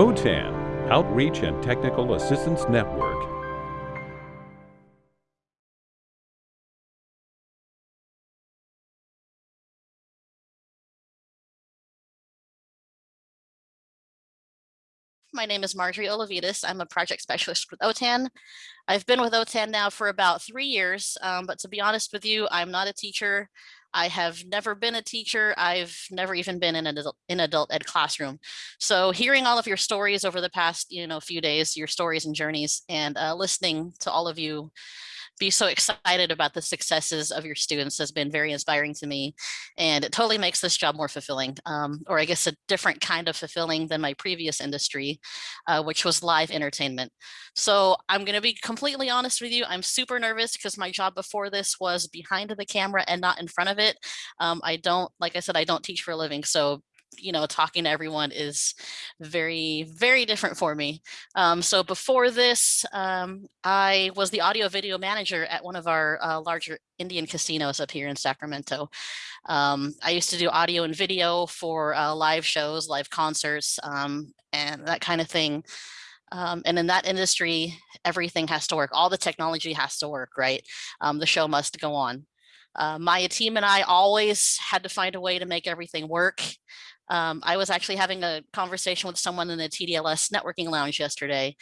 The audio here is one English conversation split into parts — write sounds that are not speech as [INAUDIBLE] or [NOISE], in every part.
OTAN, Outreach and Technical Assistance Network. My name is Marjorie Olavides. I'm a project specialist with OTAN. I've been with OTAN now for about three years, um, but to be honest with you, I'm not a teacher. I have never been a teacher. I've never even been in an adult, in adult ed classroom. So hearing all of your stories over the past, you know, few days, your stories and journeys, and uh, listening to all of you be so excited about the successes of your students has been very inspiring to me. And it totally makes this job more fulfilling, um, or I guess a different kind of fulfilling than my previous industry, uh, which was live entertainment. So I'm going to be completely honest with you. I'm super nervous because my job before this was behind the camera and not in front of it. Um, I don't, like I said, I don't teach for a living. So you know, talking to everyone is very, very different for me. Um, so before this, um, I was the audio video manager at one of our uh, larger Indian casinos up here in Sacramento. Um, I used to do audio and video for uh, live shows, live concerts, um, and that kind of thing. Um, and in that industry, everything has to work. All the technology has to work, right? Um, the show must go on. Uh, Maya team and I always had to find a way to make everything work. Um, I was actually having a conversation with someone in the TDLS networking lounge yesterday,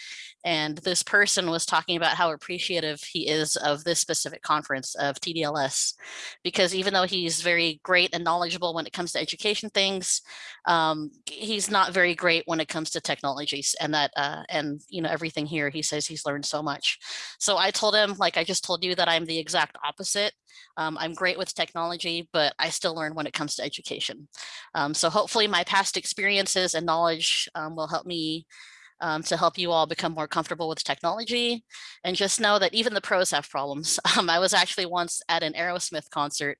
and this person was talking about how appreciative he is of this specific conference of TDLS, because even though he's very great and knowledgeable when it comes to education things, um, he's not very great when it comes to technologies and that uh, and you know everything here. He says he's learned so much. So I told him, like I just told you, that I'm the exact opposite. Um, I'm great with technology, but I still learn when it comes to education. Um, so hopefully my past experiences and knowledge um, will help me um, to help you all become more comfortable with technology and just know that even the pros have problems. [LAUGHS] Um, I was actually once at an Aerosmith concert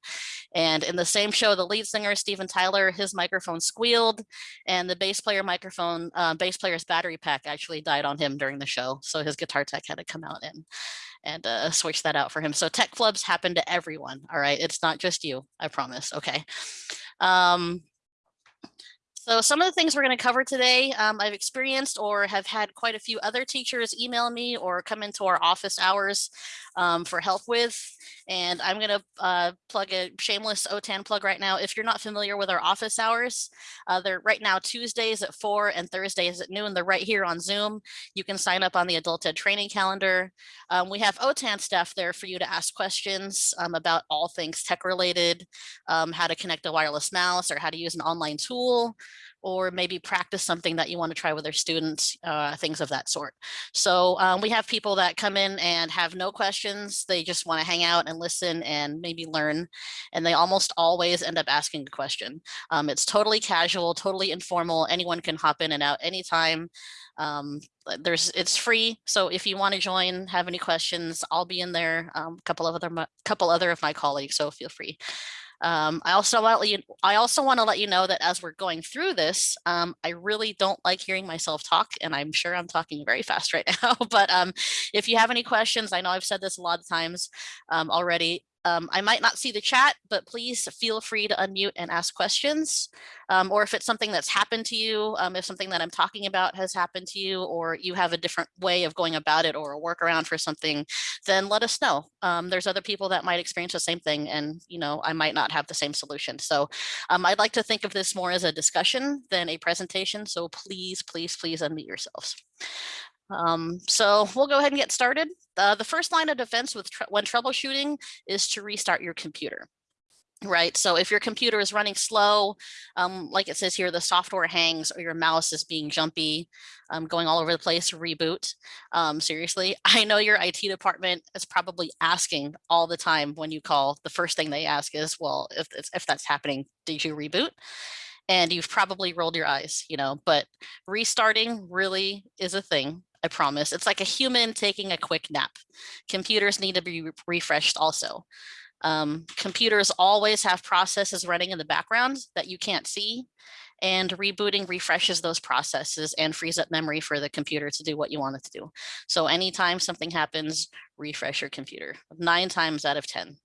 and in the same show, the lead singer, Steven Tyler, his microphone squealed and the bass player microphone, uh, bass player's battery pack actually died on him during the show. So his guitar tech had to come out and, and uh, switch that out for him. So tech flubs happen to everyone. All right. It's not just you, I promise. Okay. Um, so some of the things we're going to cover today, um, I've experienced or have had quite a few other teachers email me or come into our office hours um, for help with. And I'm going to uh, plug a shameless OTAN plug right now. If you're not familiar with our office hours, uh, they're right now Tuesdays at 4 and Thursdays at noon. They're right here on Zoom. You can sign up on the Adult Ed training calendar. Um, we have OTAN staff there for you to ask questions um, about all things tech related, um, how to connect a wireless mouse or how to use an online tool or maybe practice something that you want to try with their students, uh, things of that sort. So um, we have people that come in and have no questions. They just want to hang out and listen and maybe learn. And they almost always end up asking a question. Um, it's totally casual, totally informal. Anyone can hop in and out anytime. Um, there's it's free. So if you want to join, have any questions, I'll be in there. A um, couple of other couple other of my colleagues, so feel free. Um, I also want to let you, I also want to let you know that as we're going through this, um, I really don't like hearing myself talk, and I'm sure I'm talking very fast [LAUGHS] right now. but um, if you have any questions, I know I've said this a lot of times um, already. Um, I might not see the chat, but please feel free to unmute and ask questions. Um, or if it's something that's happened to you, um, if something that I'm talking about has happened to you, or you have a different way of going about it or a workaround for something, then let us know. Um, there's other people that might experience the same thing and, you know, I might not have the same solution. So um, I'd like to think of this more as a discussion than a presentation. So please, please, please unmute yourselves. Um, so we'll go ahead and get started. Uh, the first line of defense with when troubleshooting is to restart your computer. Right, so if your computer is running slow, um, like it says here, the software hangs or your mouse is being jumpy, um, going all over the place, reboot. Um, seriously, [LAUGHS] I know your IT department is probably asking all the time when you call, the first thing they ask is, well, if, if that's happening, did you reboot? And you've probably rolled your eyes, you know, but restarting really is a thing. I promise. It's like a human taking a quick nap. Computers need to be re refreshed also. Um, computers always have processes running in the background that you can't see and rebooting refreshes those processes and frees up memory for the computer to do what you want it to do. So anytime something happens, refresh your computer nine times out of 10.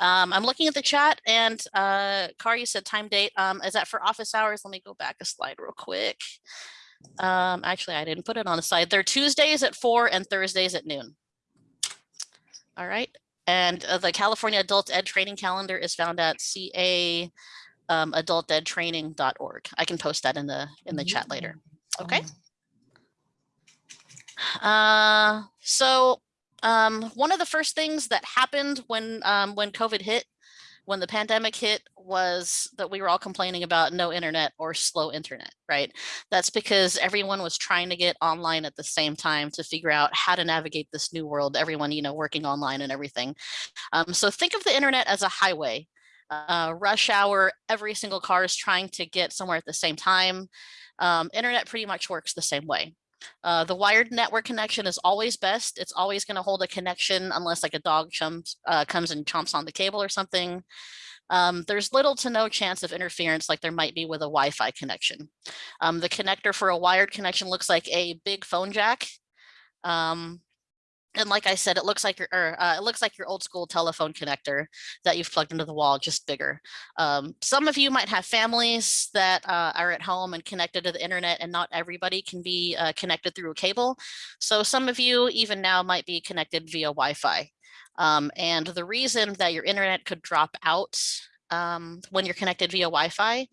Um, I'm looking at the chat and uh, Car, you said time date. Um, is that for office hours? Let me go back a slide real quick. Um, actually, I didn't put it on the side. They're Tuesdays at four and Thursdays at noon. All right. And uh, the California Adult Ed Training Calendar is found at ca um, adultedtraining.org. I can post that in the in the chat later. Okay. Uh, so um, one of the first things that happened when um, when COVID hit, when the pandemic hit, was that we were all complaining about no internet or slow internet, right? That's because everyone was trying to get online at the same time to figure out how to navigate this new world. Everyone, you know, working online and everything. Um, so think of the internet as a highway. Uh, rush hour, every single car is trying to get somewhere at the same time. Um, internet pretty much works the same way. Uh, the wired network connection is always best. It's always going to hold a connection unless like a dog chumps, uh, comes and chomps on the cable or something. Um, there's little to no chance of interference like there might be with a Wi-Fi connection. Um, the connector for a wired connection looks like a big phone jack. Um, and like I said, it looks like your or, uh, it looks like your old school telephone connector that you've plugged into the wall, just bigger. Um, some of you might have families that uh, are at home and connected to the internet, and not everybody can be uh, connected through a cable. So some of you even now might be connected via Wi-Fi. Um, and the reason that your internet could drop out um, when you're connected via Wi-Fi.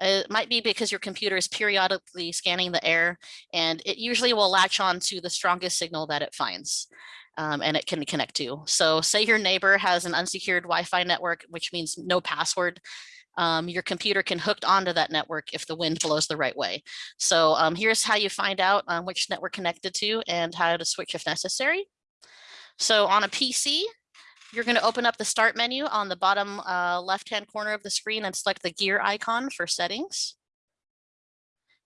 It might be because your computer is periodically scanning the air and it usually will latch on to the strongest signal that it finds. Um, and it can connect to. So say your neighbor has an unsecured Wi-Fi network, which means no password. Um, your computer can hook onto that network if the wind blows the right way. So um, here's how you find out um, which network connected to and how to switch if necessary. So on a PC, you're going to open up the start menu on the bottom uh, left-hand corner of the screen and select the gear icon for settings.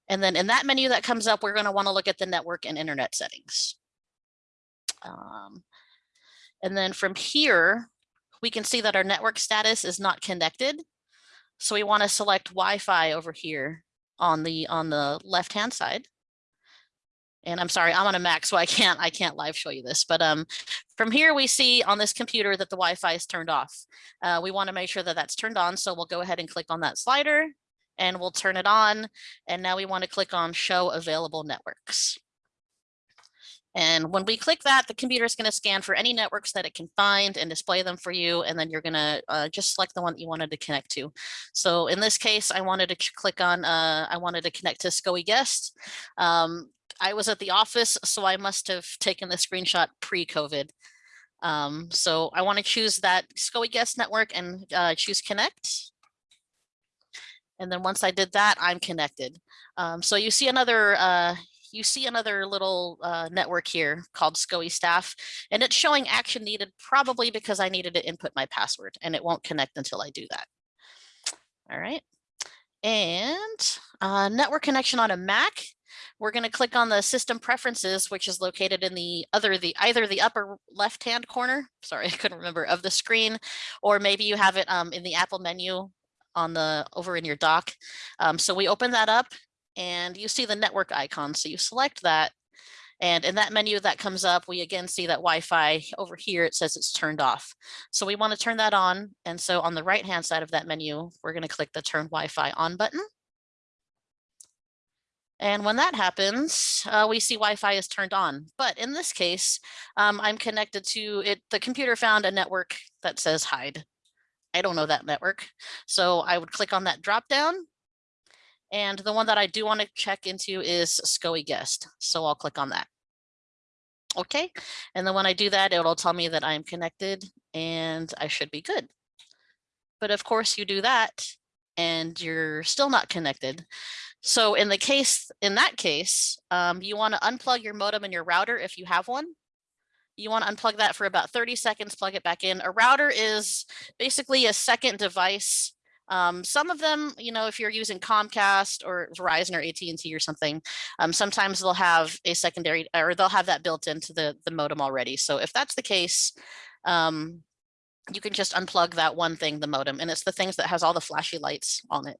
And then in that menu that comes up, we're going to want to look at the network and internet settings. Um, and then from here, we can see that our network status is not connected. So we want to select Wi-Fi over here on the on the left-hand side and I'm sorry, I'm on a Mac, so I can't I can't live show you this. But um, from here, we see on this computer that the Wi-Fi is turned off. Uh, we want to make sure that that's turned on, so we'll go ahead and click on that slider, and we'll turn it on. And now we want to click on Show Available Networks. And when we click that, the computer is going to scan for any networks that it can find and display them for you. And then you're going to uh, just select the one that you wanted to connect to. So in this case, I wanted to click on, uh, I wanted to connect to SCOE Guest. Um, I was at the office, so I must have taken the screenshot pre-COVID. Um, so I want to choose that SCOE guest network and uh, choose connect. And then once I did that, I'm connected. Um, so you see another uh, you see another little uh, network here called SCOE staff, and it's showing action needed probably because I needed to input my password and it won't connect until I do that. All right. And uh, network connection on a Mac. We're going to click on the system preferences, which is located in the other, the either the upper left-hand corner, sorry, [LAUGHS] I couldn't remember, of the screen, or maybe you have it um, in the Apple menu on the over in your dock. Um, so we open that up and you see the network icon. So you select that and in that menu that comes up, we again see that Wi-Fi over here, it says it's turned off. So we want to turn that on. And so on the right hand side of that menu, we're going to click the turn Wi-Fi on button. And when that happens, uh, we see Wi-Fi is turned on. But in this case, um, I'm connected to it. The computer found a network that says hide. I don't know that network. So I would click on that drop down. And the one that I do want to check into is SCOE guest. So I'll click on that. Okay. And then when I do that, it'll tell me that I'm connected and I should be good. But of course you do that and you're still not connected. So in the case, in that case, um, you want to unplug your modem and your router if you have one. You want to unplug that for about 30 seconds, plug it back in. A router is basically a second device. Um, some of them, you know, if you're using Comcast or Verizon or AT&T or something, um, sometimes they'll have a secondary or they'll have that built into the, the modem already. So if that's the case, um, you can just unplug that one thing, the modem, and it's the things that has all the flashy lights on it.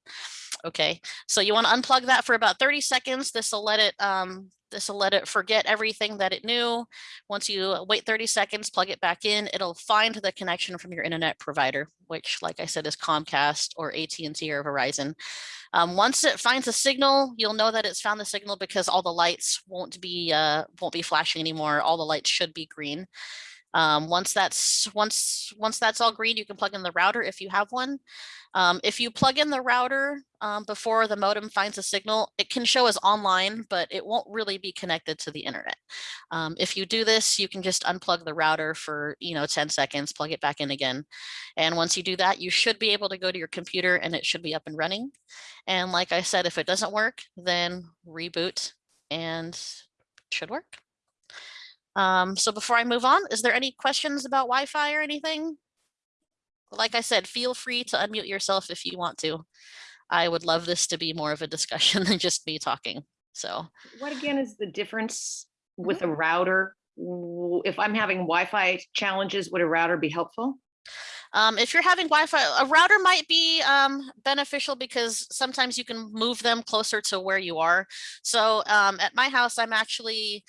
Okay, so you want to unplug that for about 30 seconds. This will let it um this will let it forget everything that it knew. Once you wait 30 seconds, plug it back in, it'll find the connection from your internet provider, which like I said is Comcast or AT&T or Verizon. Um, once it finds a signal, you'll know that it's found the signal because all the lights won't be uh, won't be flashing anymore. All the lights should be green. Um, once that's once once that's all green, you can plug in the router if you have one. Um, if you plug in the router um, before the modem finds a signal, it can show as online, but it won't really be connected to the internet. Um, if you do this, you can just unplug the router for you know 10 seconds, plug it back in again. And once you do that, you should be able to go to your computer and it should be up and running. And like I said, if it doesn't work, then reboot and should work. Um, so before I move on, is there any questions about Wi-Fi or anything? Like I said, feel free to unmute yourself if you want to. I would love this to be more of a discussion [LAUGHS] than just me talking. So What again is the difference with a router? If I'm having Wi-Fi challenges, would a router be helpful? um, if you're having Wi-Fi, a router might be um, beneficial because sometimes you can move them closer to where you are. So um, at my house, I'm actually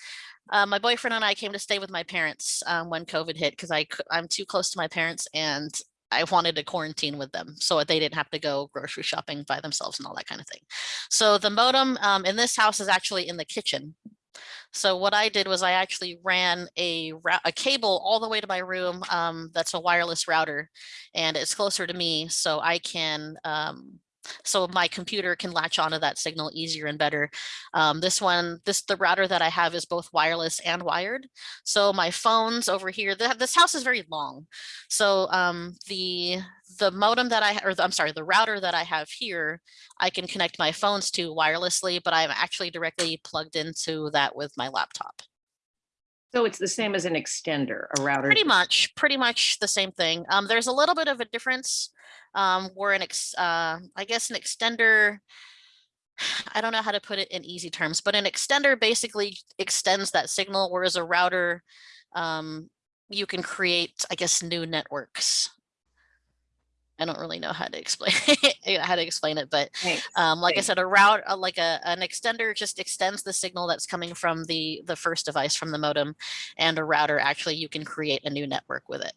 uh, my boyfriend and I came to stay with my parents um, when COVID hit because I'm too close to my parents and I wanted to quarantine with them so they didn't have to go grocery shopping by themselves and all that kind of thing. So the modem um, in this house is actually in the kitchen. So what I did was I actually ran a, a cable all the way to my room. Um, that's a wireless router and it's closer to me so I can um, so my computer can latch onto that signal easier and better. Um, this one, this the router that I have is both wireless and wired. So my phones over here, the, this house is very long. So um, the the modem that I, or the, I'm sorry, the router that I have here, I can connect my phones to wirelessly, but I'm actually directly plugged into that with my laptop. So it's the same as an extender, a router. Pretty much, pretty much the same thing. Um, there's a little bit of a difference um, where an ex, uh, I guess an extender, I don't know how to put it in easy terms, but an extender basically extends that signal, whereas a router, um, you can create, I guess, new networks. I don't really know how to explain [LAUGHS] how to explain it, but um, like I said, a route, uh, like a, an extender just extends the signal that's coming from the, the first device from the modem and a router, actually you can create a new network with it.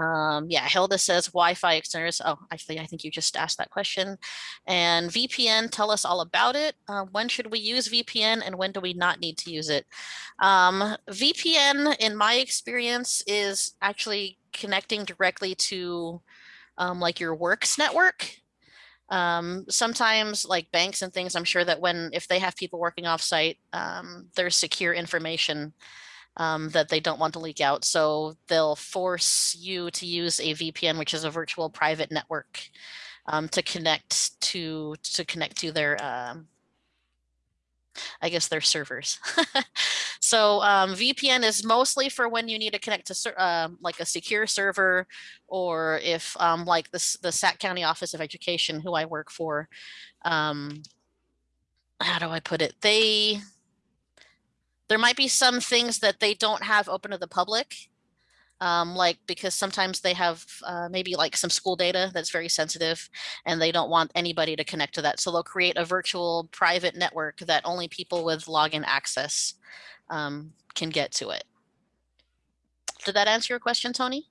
Um, yeah, Hilda says Wi-Fi extenders. Oh, actually, I think you just asked that question. And VPN, tell us all about it. Uh, when should we use VPN and when do we not need to use it? Um, VPN, in my experience, is actually connecting directly to um, like your works network. Um, sometimes like banks and things, I'm sure that when, if they have people working offsite, um, there's secure information um, that they don't want to leak out. So they'll force you to use a VPN, which is a virtual private network, um, to connect to to connect to their, um, I guess, their servers. [LAUGHS] so um, VPN is mostly for when you need to connect to um like a secure server, or if um, like this the Sac County Office of Education, who I work for. Um, how do I put it? They there might be some things that they don't have open to the public. Um, like because sometimes they have uh, maybe like some school data that's very sensitive and they don't want anybody to connect to that. So they'll create a virtual private network that only people with login access um, can get to it. Did that answer your question, Tony?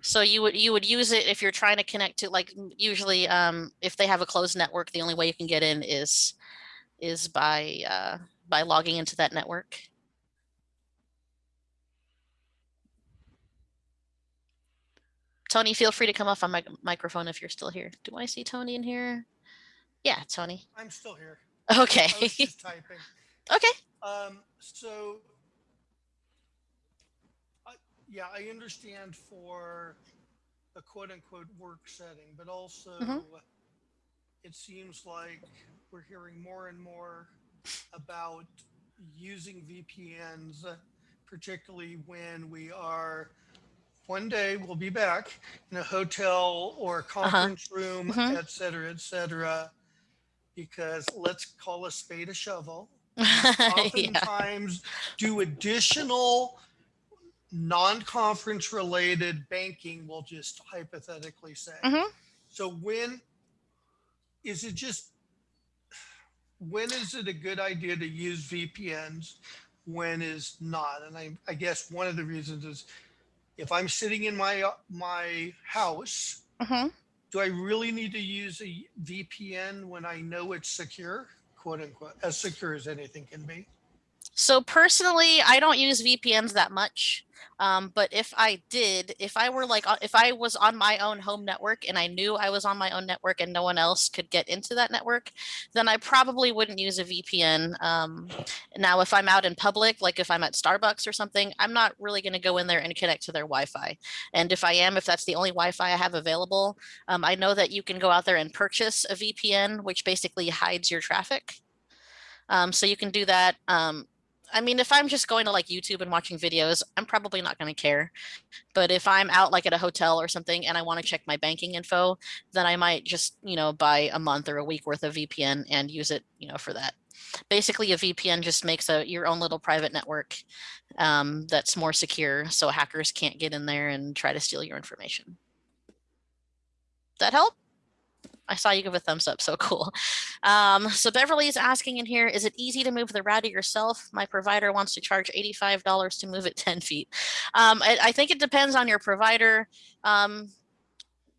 So you would you would use it if you're trying to connect to like usually um, if they have a closed network, the only way you can get in is is by uh, by logging into that network. Tony, feel free to come off on my microphone if you're still here. Do I see Tony in here? Yeah, Tony. I'm still here. Okay. I was just typing. [LAUGHS] okay. Um, so, I, yeah, I understand for a quote unquote work setting, but also Mhm. it seems like we're hearing more and more about using VPNs, uh, particularly when we are one day we'll be back in a hotel or a conference room, Mhm. et cetera, et cetera. Because let's call a spade a shovel. [LAUGHS] yeah. oftentimes do additional non-conference related banking, we'll just hypothetically say. Mhm. So when is it just when is it a good idea to use VPNs? When is not? And I, I guess one of the reasons is if I'm sitting in my my house, Mhm. do I really need to use a VPN when I know it's secure, quote unquote, as secure as anything can be? So personally, I don't use VPNs that much. Um, but if I did, if I were like, if I was on my own home network and I knew I was on my own network and no one else could get into that network, then I probably wouldn't use a VPN. Um, now, if I'm out in public, like if I'm at Starbucks or something, I'm not really going to go in there and connect to their Wi-Fi. And if I am, if that's the only Wi-Fi I have available, um, I know that you can go out there and purchase a VPN, which basically hides your traffic. Um, so you can do that. I mean, if I'm just going to like YouTube and watching videos, I'm probably not going to care. But if I'm out like at a hotel or something and I want to check my banking info, then I might just, you know, buy a month or a week worth of VPN and use it, you know, for that. Basically, a VPN just makes a your own little private network um, that's more secure, so hackers can't get in there and try to steal your information. That help? I saw you give a thumbs up, so cool. Um, so Beverly is asking in here, is it easy to move the router yourself? My provider wants to charge $85 to move it [LAUGHS] 10 feet. Um, I, I think it depends on your provider. Um,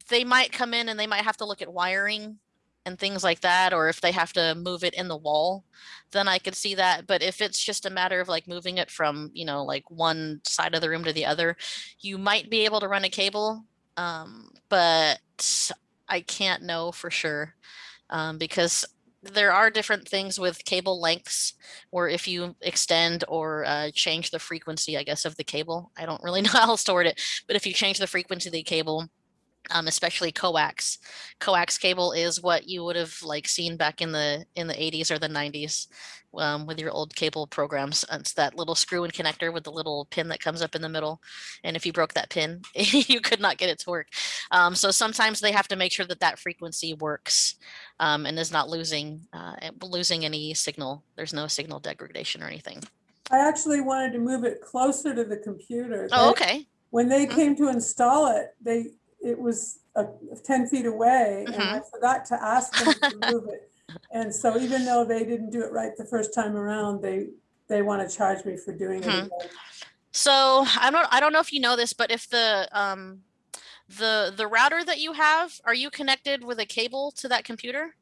they might come in and they might have to look at wiring and things like that, or if they have to move it in the wall, then I could see that. But if it's just a matter of like moving it from, you know, like one side of the room to the other, you might be able to run a cable. Um, but I can't know for sure um, because there are different things with cable lengths or if you extend or uh, change the frequency, I guess, of the cable. I don't really [LAUGHS] know how to word it, but if you change the frequency of the cable, um, especially coax, coax cable is what you would have like seen back in the in the 80s or the 90s um, with your old cable programs. It's that little screw and connector with the little pin that comes up in the middle. And if you broke that pin, [LAUGHS] you could not get it to work. Um, so sometimes they have to make sure that that frequency works um, and is not losing uh, losing any signal. There's no signal degradation or anything. I actually wanted to move it closer to the computer. Oh, okay. When they Mhm. came to install it, they, it was uh, 10 feet away and Mm-hmm. I forgot to ask them to [LAUGHS] move it. And so even though they didn't do it right the first time around, they, they want to charge me for doing it Mhm. again. So I don't I don't know if you know this, but if the um the the router that you have, are you connected with a cable to that computer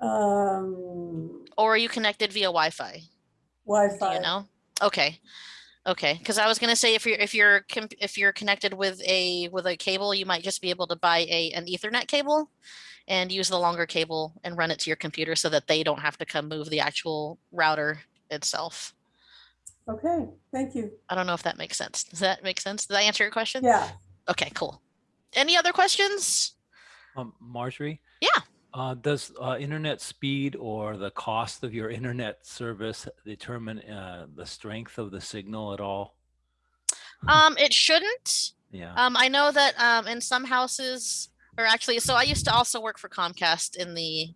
Um, or are you connected via Wi-Fi? Do Wi-Fi. you know? Okay. Okay, because I was gonna say if you're if you're if you're connected with a with a cable, you might just be able to buy a an Ethernet cable and use the longer cable and run it to your computer so that they don't have to come move the actual router itself. Okay, thank you. I don't know if that makes sense. Does that make sense? Did I answer your question? Yeah, Okay, cool. Any other questions? Um, Marjorie? Yeah. Uh, does uh, internet speed or the cost of your internet service determine uh, the strength of the signal at all? Um, it shouldn't. Yeah. Um, I know that um, in some houses, or actually, so I used to also work for Comcast in the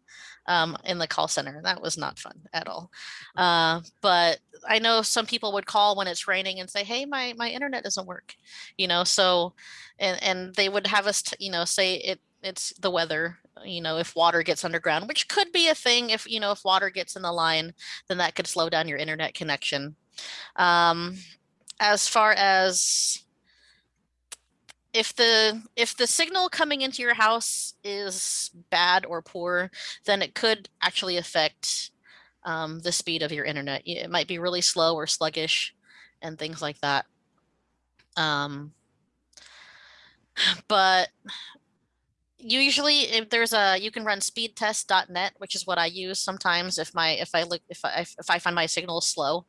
um, in the call center. That was not fun at all. Uh, but I know some people would call when it's raining and say, "Hey, my my internet doesn't work," you know. So, and and they would have us, t- you know, say it it's the weather. You know, if water gets underground, which could be a thing. If you know, if water gets in the line, then that could slow down your internet connection. Um, as far as if the if the signal coming into your house is bad or poor, then it could actually affect um, the speed of your internet. It might be really slow or sluggish, and things like that. Um, [SIGHS] but usually, if there's a you can run speedtest.net, which is what I use sometimes if my if I look if I if I find my signal slow.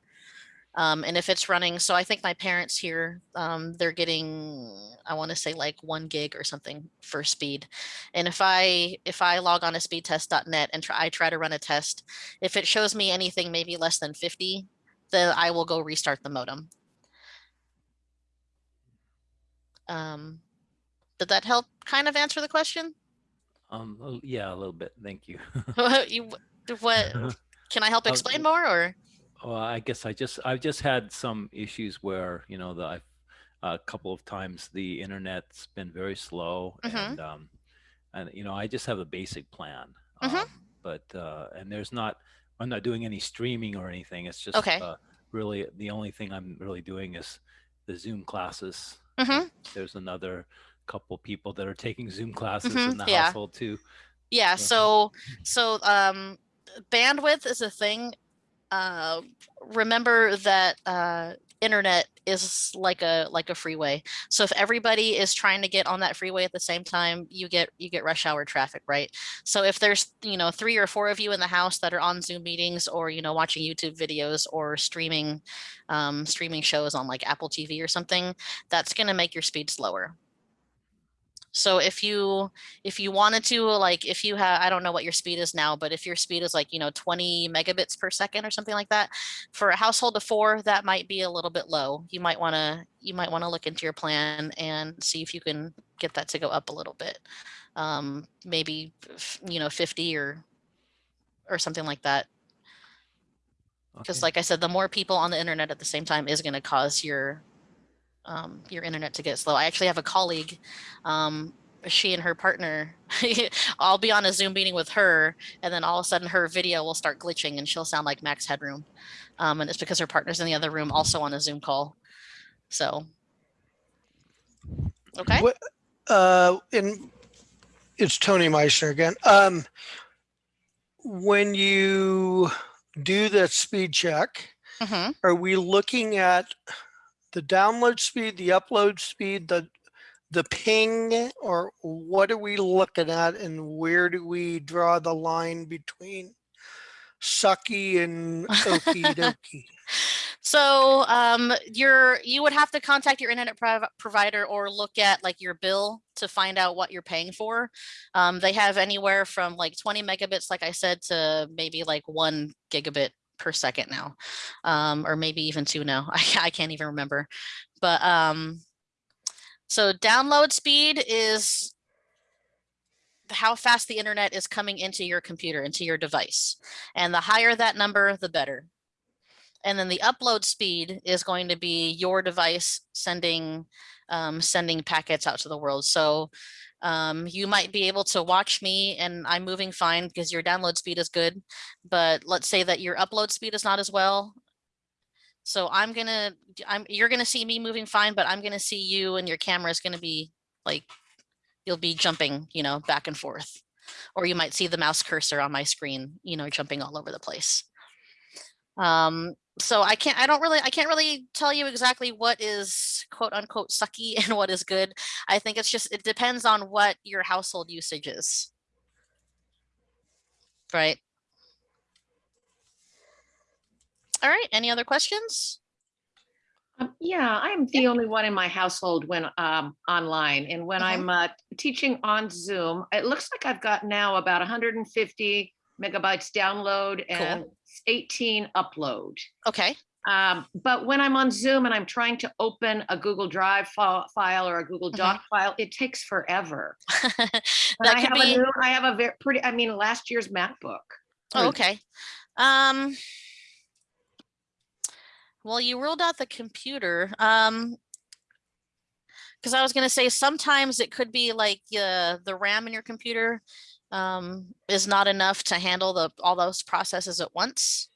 Um, and if it's running, so I think my parents here, um, they're getting, I want to say like one gig or something for speed. And if I if I log on to speedtest.net and try I try to run a test, if it shows me anything maybe less than 50, then I will go restart the modem. Um, did that help kind of answer the question? Um, yeah, a little bit. Thank you. [LAUGHS] you, what [LAUGHS] can I help explain more or? Well, I guess I just I've just had some issues where you know the I've, a couple of times the internet's been very slow Mhm. and um, and you know, I just have a basic plan. Mhm. Um, but uh, and there's not, I'm not doing any streaming or anything. It's just Okay. uh, really the only thing I'm really doing is the Zoom classes. Mhm. There's another couple people that are taking Zoom classes Mhm, in the yeah. household too. Yeah, Yeah. so so um bandwidth is a thing. Uh remember that uh internet is like a like a freeway. So if everybody is trying to get on that freeway at the same time, you get you get rush hour traffic, right? So if there's, you know, three or four of you in the house that are on Zoom meetings or, you know, watching YouTube videos or streaming um streaming shows on like Apple TV or something, that's going to make your speed slower. So if you if you wanted to like if you have i don't know what your speed is now but if your speed is like you know 20 megabits per second or something like that for a household of four that might be a little bit low. You might want to you might want to look into your plan and see if you can get that to go up a little bit. Um maybe you know 50 or or something like that. Because Okay. like i said the more people on the internet at the same time is going to cause your um, your internet to get slow. I actually have a colleague um, she and her partner [LAUGHS] i'll be on a zoom meeting with her and then all of a sudden her video will start glitching and she'll sound like max headroom um, and it's because her partner's in the other room also on a zoom call. So okay. What, uh, and it's Tony Meissner again. Um, when you do the speed check, hmm are we looking at the download speed, the upload speed, the the ping, or what are we looking at, and where do we draw the line between sucky and okie dokie? [LAUGHS] So um, you're you would have to contact your internet prov- provider or look at like your bill to find out what you're paying for. Um, they have anywhere from like 20 megabits, like I said, to maybe like one gigabit per second now, um, or maybe even two now. [LAUGHS] I, I can't even remember. But um, so download speed is how fast the internet is coming into your computer, into your device. And the higher that number, the better. And then the upload speed is going to be your device sending um, sending packets out to the world. So um, you might be able to watch me and I'm moving fine because your download speed is good. But let's say that your upload speed is not as well. So I'm gonna, I'm you're gonna see me moving fine, but I'm gonna see you and your camera is gonna be like, you'll be jumping, you know, back and forth. Or you might see the mouse cursor on my screen, you know, jumping all over the place. Um, so I can't, I don't really, I can't really tell you exactly what is quote unquote sucky [LAUGHS] and what is good. I think it's just, it depends on what your household usage is. Right. All right, any other questions? Um, yeah, I'm the only one in my household when um online and when Mhm. I'm uh, teaching on Zoom, it looks like I've got now about 150 megabytes download and 18 upload. Okay, Um, but when I'm on Zoom and I'm trying to open a Google Drive file, file or a Google Mhm. Doc file, it takes forever. [LAUGHS] That I have be. a new, I have a very pretty, I mean, last year's MacBook. Oh, okay. Um. Well, you ruled out the computer. Um. Because I was gonna say sometimes it could be like uh, the RAM in your computer um, is not enough to handle the all those processes at once.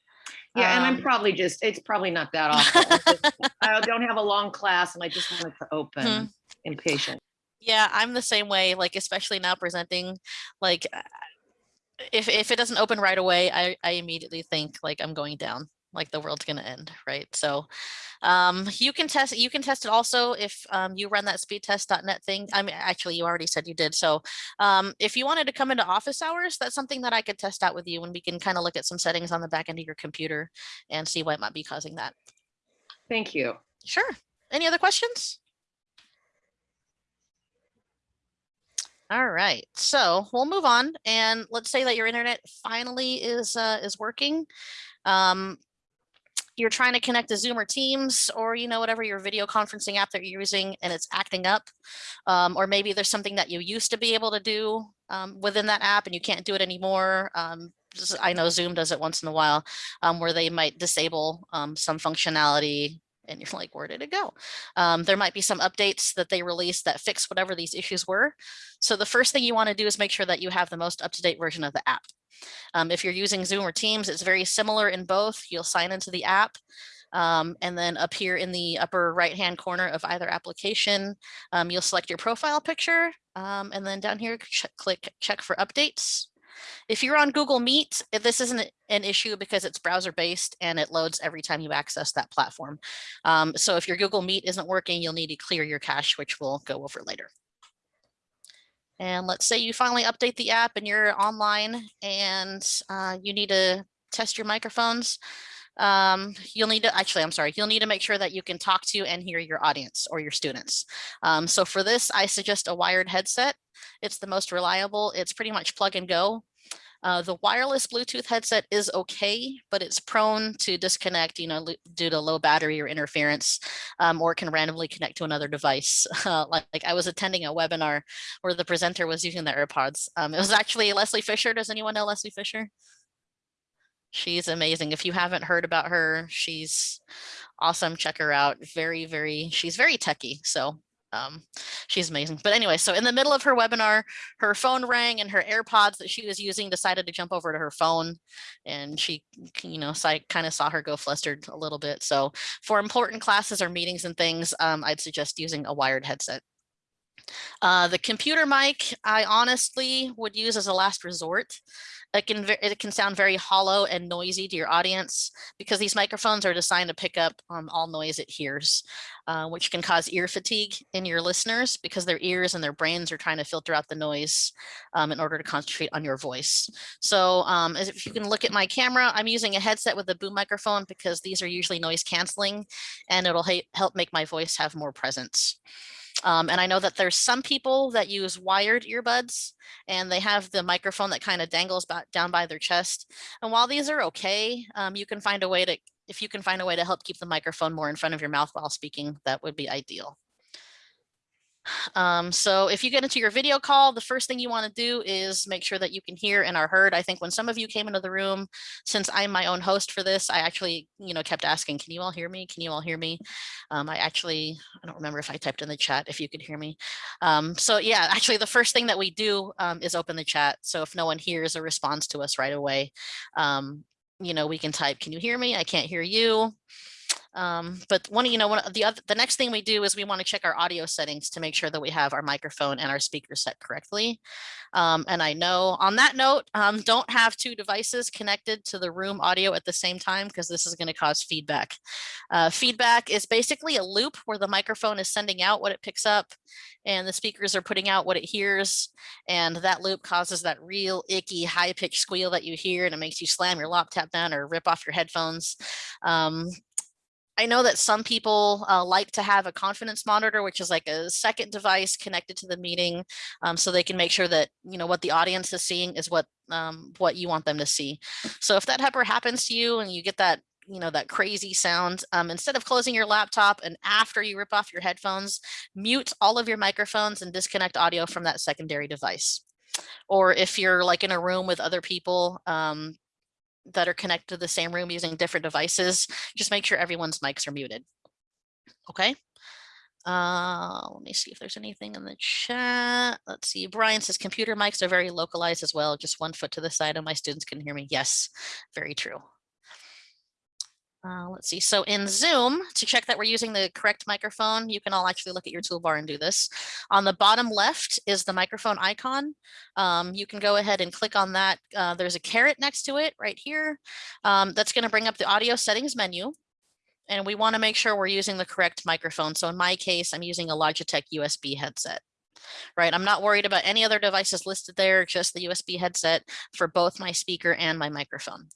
Yeah, and I'm Um, probably just, it's probably not that [LAUGHS] awful. I don't have a long class and I just want it to Hmm. open impatient. Yeah, I'm the same way. Like especially now presenting, like uh, if if it doesn't open right away, I I immediately think like I'm going down, like the world's gonna end, right? So, um, you can test you can test it also if um you run that speedtest.net thing. I mean, actually, you already said you did. So, um, if you wanted to come into office hours, that's something that I could test out with you, and we can kind of look at some settings on the back end of your computer and see what might be causing that. Thank you. Sure. Any other questions? All right, so we'll move on and let's say that your internet finally is uh, is working. Um, you're trying to connect to Zoom or Teams or you know whatever your video conferencing app that you're using and it's acting up. Um, or maybe there's something that you used to be able to do um, within that app and you can't do it anymore. Um, I know Zoom does it once in a while um, where they might disable um, some functionality and you're like, where did it go? Um, there might be some updates that they release that fix whatever these issues were. So the first thing you want to do is make sure that you have the most up-to-date version of the app. Um, if you're using Zoom or Teams, it's very similar in both. You'll sign into the app. Um, and then up here in the upper right hand corner of either application, um, you'll select your profile picture. um, and then down here, ch click check for updates. If you're on Google Meet, this isn't an issue because it's browser based and it loads every time you access that platform. Um, so if your Google Meet isn't working, you'll need to clear your cache, which we'll go over later. And let's say you finally update the app and you're online and uh, you need to test your microphones. Um, you'll need to, actually, I'm sorry, you'll need to make sure that you can talk to and hear your audience or your students. Um, so for this, I suggest a wired headset. It's the most reliable. It's pretty much plug and go. Uh, the wireless Bluetooth headset is okay, but it's prone to disconnect, you know, due to low battery or interference, um, or can randomly connect to another device. [LAUGHS] Uh, like, like, I was attending a webinar where the presenter was using the AirPods. Um, it was actually Leslie Fisher. Does anyone know Leslie Fisher? She's amazing. If you haven't heard about her, she's awesome. Check her out. Very, very, she's very techy. So um, she's amazing. But anyway, so in the middle of her webinar, her phone rang and her AirPods that she was using decided to jump over to her phone and she, you know, so I kind of saw her go flustered a little bit. So for important classes or meetings and things, um, I'd suggest using a wired headset. Uh, the computer mic, I honestly would use as a last resort. It can, it can sound very hollow and noisy to your audience because these microphones are designed to pick up um, all noise it hears, uh, which can cause ear fatigue in your listeners because their ears and their brains are trying to filter out the noise um, in order to concentrate on your voice. So um, if you can look at my camera, I'm using a headset with a boom microphone because these are usually noise canceling and it'll help make my voice have more presence. Um, and I know that there's some people that use wired earbuds and they have the microphone that kind of dangles down by their chest. And while these are okay, um, you can find a way to, if you can find a way to help keep the microphone more in front of your mouth while speaking, that would be ideal. Um, so if you get into your video call, the first thing you want to do is make sure that you can hear and are heard. I think when some of you came into the room, since I'm my own host for this, I actually, you know, kept asking, can you all hear me? Can you all hear me? Um, I actually, I don't remember if I typed in the chat if you could hear me. Um, so yeah, actually the first thing that we do um, is open the chat. So if no one hears a response to us right away, um, you know, we can type, can you hear me? I can't hear you. Um, but one, you know, one the other, the next thing we do is we want to check our audio settings to make sure that we have our microphone and our speaker set correctly. Um, and I know on that note, um, don't have two devices connected to the room audio at the same time because this is going to cause feedback. Uh, feedback is basically a loop where the microphone is sending out what it picks up and the speakers are putting out what it hears. And that loop causes that real icky high pitched squeal that you hear and it makes you slam your laptop down or rip off your headphones. Um, I know that some people uh, like to have a confidence monitor, which is like a second device connected to the meeting um, so they can make sure that, you know, what the audience is seeing is what um, what you want them to see. So if that ever happens to you and you get that you know, that crazy sound, um, instead of closing your laptop and after you rip off your headphones, mute all of your microphones and disconnect audio from that secondary device. Or if you're like in a room with other people, um, that are connected to the same room using different devices, just make sure everyone's mics are muted. Okay. Uh, let me see if there's anything in the chat. Let's see. Brian says computer mics are very localized as well. Just one foot to the side and my students can hear me. Yes, very true. Uh, let's see. So in Zoom, to check that we're using the correct microphone, you can all actually look at your toolbar and do this. On the bottom left is the microphone icon. Um, you can go ahead and click on that. Uh, there's a caret next to it right here. Um, that's going to bring up the audio settings menu. And we want to make sure we're using the correct microphone. So in my case, I'm using a Logitech USB headset right? I'm not worried about any other devices listed there, just the USB headset for both my speaker and my microphone.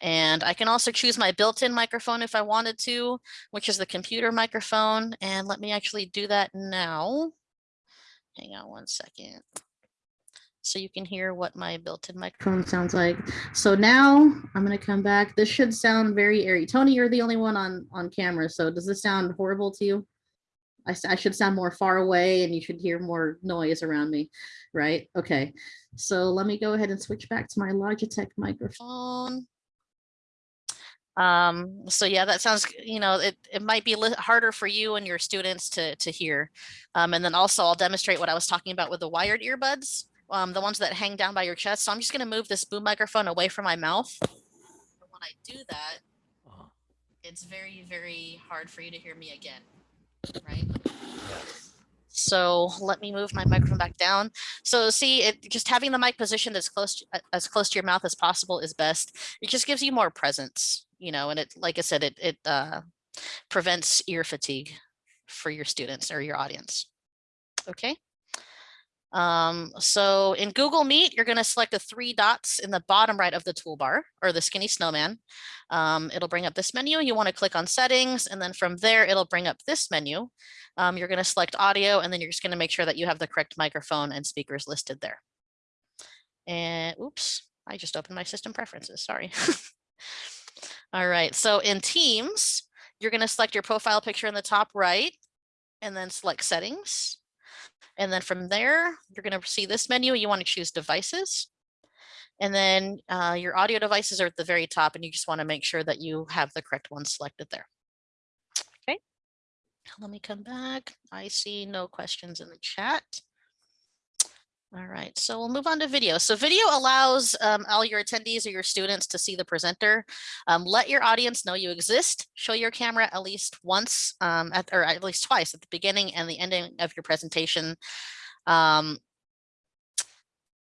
And I can also choose my built-in microphone if I wanted to, which is the computer microphone. And let me actually do that now. Hang on one second. So you can hear what my built-in microphone sounds like. So now I'm going to come back. This should sound very airy. Tony, you're the only one on, on camera. So does this sound horrible to you? I, I should sound more far away and you should hear more noise around me, right? Okay, so let me go ahead and switch back to my Logitech microphone. Um, so yeah, that sounds, you know, it, it might be a little harder for you and your students to, to hear. Um, and then also I'll demonstrate what I was talking about with the wired earbuds, um, the ones that hang down by your chest. So I'm just gonna move this boom microphone away from my mouth. And When I do that, Uh, it's very, very hard for you to hear me again, right? So let me move my microphone back down. So see, it just having the mic positioned as close to- as close to your mouth as possible is best. It just gives you more presence, you know, and it, like I said, it it uh, prevents ear fatigue for your students or your audience. Okay. Um, so in Google Meet, you're going to select the three dots in the bottom right of the toolbar or the skinny snowman. Um, it'll bring up this menu. You want to click on settings and then from there, it'll bring up this menu. Um, you're going to select audio and then you're just going to make sure that you have the correct microphone and speakers listed there. And oops, I just opened my system preferences. Sorry. [LAUGHS] All right. So in Teams, you're going to select your profile picture in the top right and then select settings. And then from there, you're going to see this menu. You want to choose devices. And then uh, your audio devices are at the very top and you just want to make sure that you have the correct one selected there. Okay. Let me come back. I see no questions in the chat. All right, so we'll move on to video. So video allows um, all your attendees or your students to see the presenter. Um, let your audience know you exist. Show your camera at least once, um, at, or at least twice at the beginning and the ending of your presentation. Um,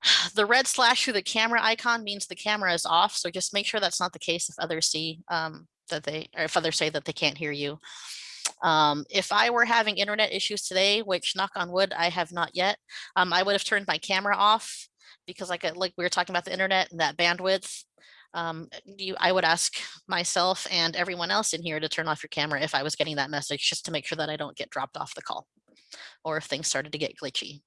[SIGHS] the red slash through the camera icon means the camera is off. So just make sure that's not the case if others see um, that they, or if others say that they can't hear you. Um, if I were having internet issues today, which knock on wood, I have not yet, um, I would have turned my camera off because like, like we were talking about the internet and that bandwidth. Um, you, I would ask myself and everyone else in here to turn off your camera if I was getting that message, just to make sure that I don't get dropped off the call or if things started to get glitchy.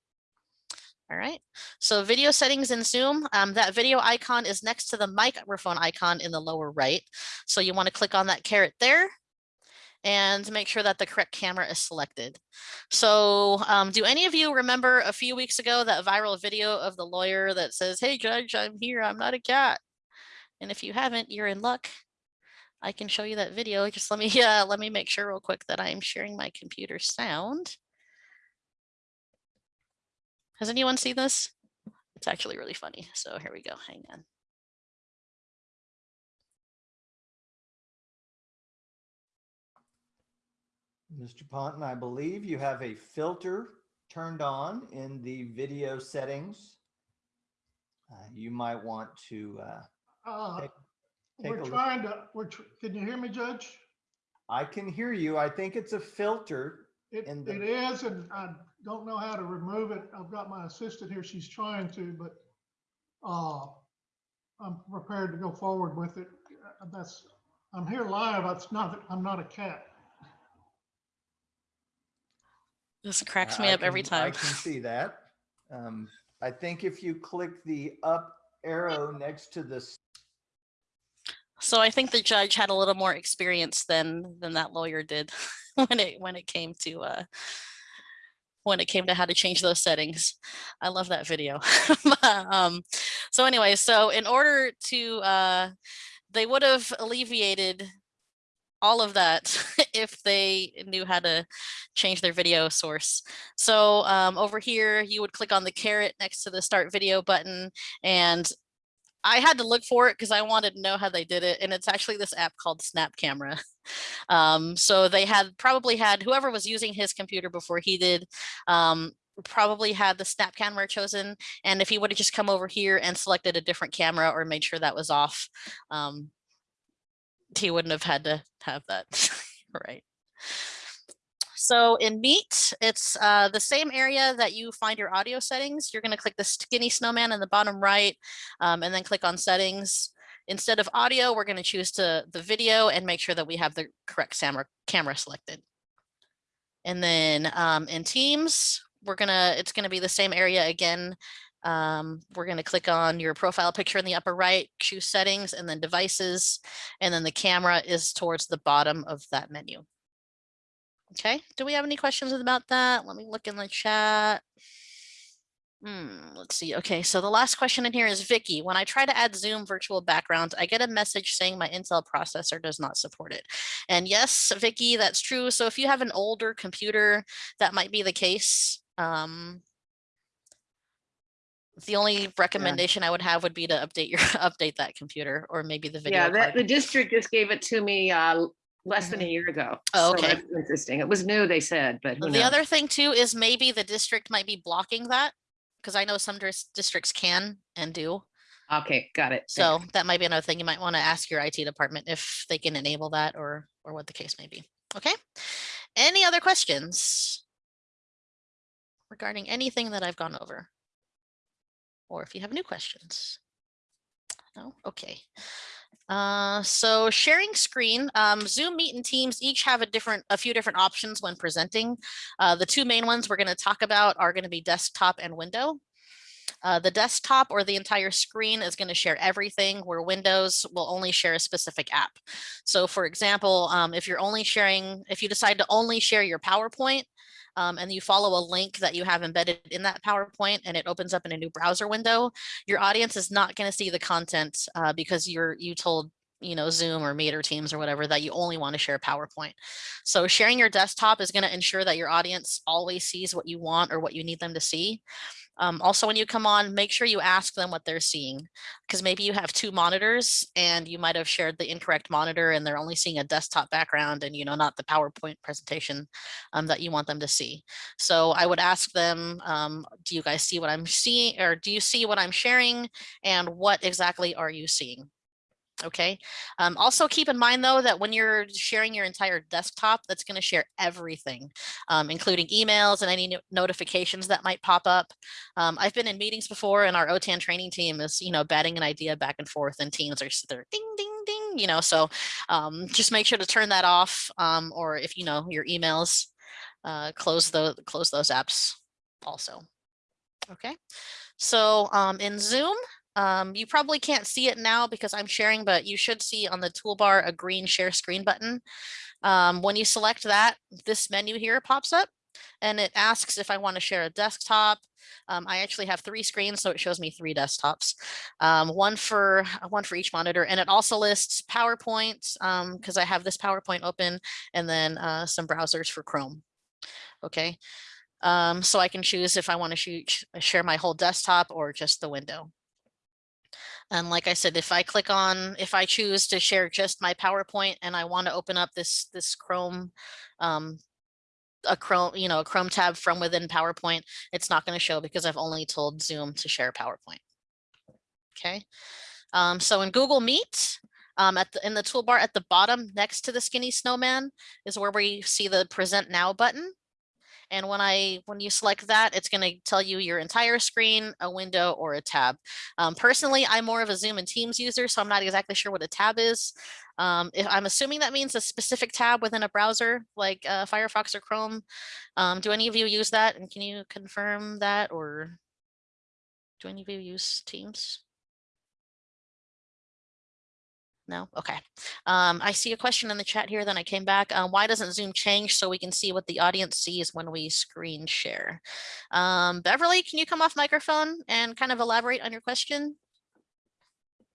All right, so video settings in Zoom, um, that video icon is next to the microphone icon in the lower right. So you want to click on that caret there and make sure that the correct camera is selected. So um, do any of you remember a few weeks ago that viral video of the lawyer that says, hey judge, I'm here, I'm not a cat. And if you haven't, you're in luck. I can show you that video. Just let me, [LAUGHS] uh, let me make sure real quick that I'm sharing my computer sound. Has anyone seen this? It's actually really funny. So here we go. Hang on. Mr. Ponton, I believe you have a filter turned on in the video settings. Uh, You might want to, uh, Uh, take take We're a look. trying to, we're, tr- can you hear me, Judge? I can hear you. I think it's a filter. It, the- it is, and I don't know how to remove it. I've got my assistant here. She's trying to, but uh, I'm prepared to go forward with it. That's, I'm here live. It's not, I'm not a cat. This cracks me I up every time. I can [LAUGHS] see that. Um, I think if you click the up arrow next to the So I think the judge had a little more experience than than that lawyer did [LAUGHS] when it when it came to uh when it came to how to change those settings. I love that video. [LAUGHS] um so anyway, so in order to uh they would have alleviated all of that [LAUGHS] if they knew how to change their video source. So um, over here, you would click on the caret next to the start video button and I had to look for it because I wanted to know how they did it. And it's actually this app called Snap Camera. [LAUGHS] Um, so they had probably had whoever was using his computer before he did um, probably had the snap camera chosen. And if he would have just come over here and selected a different camera or made sure that was off, um, he wouldn't have had to have that. [LAUGHS] right. So in Meet, it's uh, the same area that you find your audio settings. You're going to click the skinny snowman in the bottom right um, and then click on settings. Instead of audio, we're going to choose to the video and make sure that we have the correct camera, selected. And then um, in Teams, we're going to, it's going to be the same area again. Um, we're going to click on your profile picture in the upper right, choose settings and then devices. And then the camera is towards the bottom of that menu. Okay, do we have any questions about that? Let me look in the chat. Hmm, let's see. Okay, so the last question in here is Vicky. When I try to add Zoom virtual background, I get a message saying my Intel processor does not support it. And yes, Vicky, that's true. So if you have an older computer, that might be the case. Um, the only recommendation I would have would be to update your [LAUGHS] update that computer or maybe the video Yeah, that, the district just gave it to me uh, less than a year ago. Oh, okay. that's Interesting. It was new, they said, but who The knows? other thing too is maybe the district might be blocking that because I know some districts can and do. Okay, got it. Thanks. So that might be another thing you might want to ask your IT department if they can enable that or, or what the case may be. Okay. Any other questions? Regarding anything that I've gone over? Or if you have new questions? No, okay. Uh, so sharing screen, um, Zoom Meet and Teams each have a different, a few different options when presenting. Uh, the two main ones we're going to talk about are going to be desktop and window. Uh, the desktop or the entire screen is going to share everything where Windows will only share a specific app. So for example, um, if you're only sharing, if you decide to only share your PowerPoint um, and you follow a link that you have embedded in that PowerPoint and it opens up in a new browser window, your audience is not going to see the content uh, because you're you told you know Zoom or Meet or Teams or whatever that you only want to share PowerPoint. So sharing your desktop is going to ensure that your audience always sees what you want or what you need them to see. Um, also, when you come on, make sure you ask them what they're seeing, because maybe you have two monitors and you might have shared the incorrect monitor and they're only seeing a desktop background and, you know, not the PowerPoint presentation um, that you want them to see. So I would ask them, um, do you guys see what I'm seeing or do you see what I'm sharing and what exactly are you seeing? Okay. Um, also keep in mind though that when you're sharing your entire desktop, that's going to share everything, um, including emails and any no- notifications that might pop up. Um, I've been in meetings before and our OTAN training team is, you know, batting an idea back and forth and teams are they're ding, ding, ding, you know, so um, just make sure to turn that off um, or if, you know, your emails, uh, close the close those apps also. Okay. So um, in Zoom, um, you probably can't see it now because I'm sharing, but you should see on the toolbar a green share screen button. Um, when you select that, this menu here pops up and it asks if I want to share a desktop. Um, I actually have three screens, so it shows me three desktops, um, one for one for each monitor, and it also lists PowerPoint because I have this PowerPoint open, and then uh, some browsers for Chrome. Okay, um, so I can choose if I want to share my whole desktop or just the window. And like I said, if I click on, if I choose to share just my PowerPoint and I want to open up this, this Chrome, um, a Chrome, you know, a Chrome tab from within PowerPoint, it's not going to show because I've only told Zoom to share PowerPoint. Okay. Um, so in Google Meet, um, at the, in the toolbar at the bottom next to the skinny snowman is where we see the present now button. And when I when you select that, it's going to tell you your entire screen, a window, or a tab. Um, personally, I'm more of a Zoom and Teams user, so I'm not exactly sure what a tab is. Um, if I'm assuming that means a specific tab within a browser like uh, Firefox or Chrome. Um, do any of you use that? And can you confirm that, or do any of you use Teams? No? Okay. Um, I see a question in the chat here, then I came back. Um, why doesn't Zoom change so we can see what the audience sees when we screen share? Um, Beverly, can you come off microphone and kind of elaborate on your question?